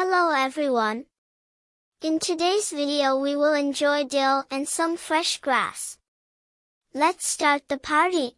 Hello everyone. In today's video we will enjoy dill and some fresh grass. Let's start the party.